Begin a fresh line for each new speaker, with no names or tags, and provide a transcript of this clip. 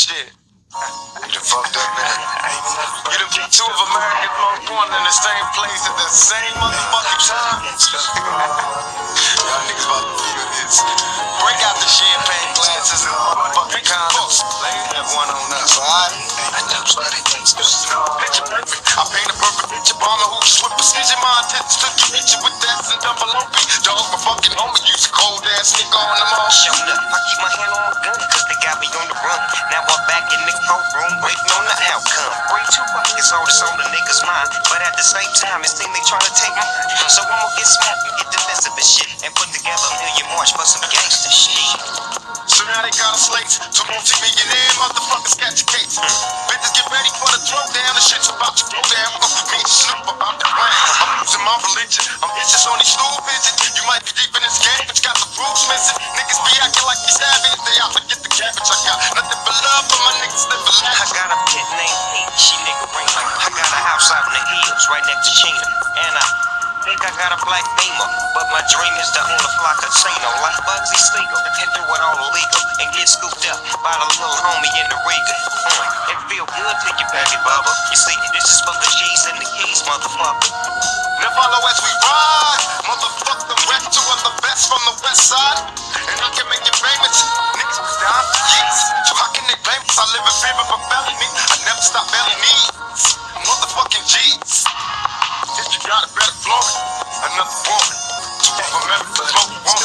shit. You fucked up, man. You done put two of America's most wanted in the same place at the same motherfucking time. Y'all niggas about to feel this. Break out the champagne glasses and motherfucking condoms. Have one on us, alright? I paint a perfect picture. Bomber who with precision. My intentions to get you with that and double OP. Dog, my fucking homie use a cold ass nigga on them all.
Showing up, I keep my hand on my gun, the courtroom, waiting on the outcome. Bring two pockets, all this on the niggas' mind. But at the same time, it seems they trying to take me. So I'ma get smart and get defensive and shit. And put together a million march for some gangster shit.
So now they got us late. Two multi-millionaire motherfuckers catch a case. Bitches get ready for the throwdown. The shit's about to go down. Uh, me and Snoop about to run. I'm losing my religion. I'm vicious on these stool vision. You might be deep in this game, but you got the rules missing. Niggas be acting like these savage. They out to get the cabbage. I got nothing
I got a pit named Pete, she nigga ring I got a house out in the hills, right next to Chino. And I think I got a black beamer, but my dream is to own a fly casino like Bugsy Siegel and do it all illegal and get scooped up by the little homie in the Regal. It feel good till you pack it, Bubba. You see, this is for the G's and the keys, motherfucker.
Now follow as we I live in fear, of a felony. I never stop felony. Motherfucking G. If you got a better glory, another woman. Two of them